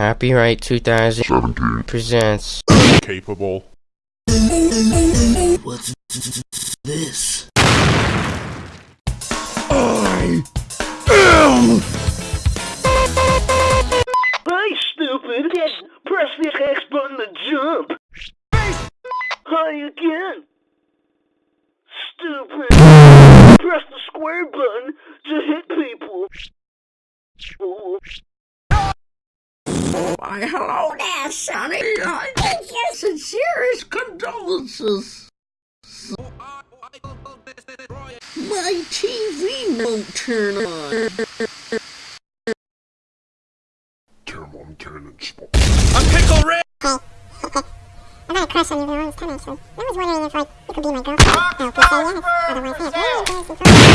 Copyright 2017 presents. capable. What's this? I am Hey, stupid! Yes, press the X button to jump! Hi again! Stupid! Press the square button to hit people! Why, hello there, Sonny. I make your sincerest condolences. My TV won't turn on. Thermon Cannon Spot. I got a crush on you the longest time, actually. I was wondering if, like, you could be my girlfriend. I hope you say yes. Otherwise, I have no idea.